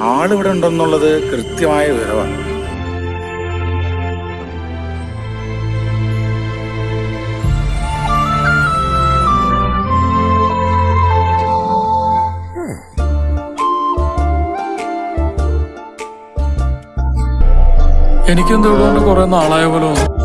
ആളിവിടെ ഉണ്ടെന്നുള്ളത് കൃത്യമായ വിവരമാണ്. എനിക്കെന്തോ ഇവിടെ കുറെ നാളായ പോലെ